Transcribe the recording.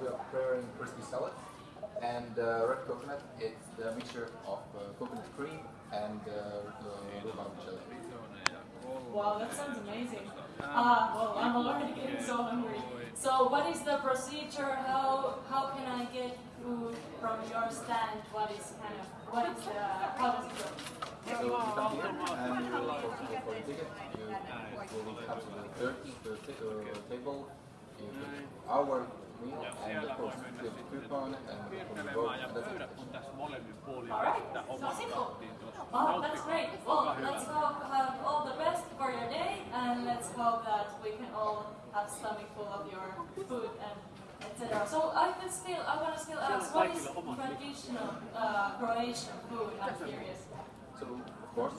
we are preparing crispy salad. And uh, red coconut, it's the mixture of uh, coconut cream and uh, uh, rhubarb jelly. Wow, that sounds amazing. Ah, well, I'm already getting so hungry. So, what is the procedure? How how can I get food from your stand? What is kind of what is the how does it go? So you come here and you will for, for, for the ticket, you will come to the third the t- uh, table, you put our meal and of course a coupon and from the boat and that's. Alright, so simple. Oh, that's great. Well, let's hope have all the best for your day, and let's hope that we can all have stomach full of your food and etc. So I could still, I want to still ask, what is traditional uh, Croatian food? I'm curious. So of course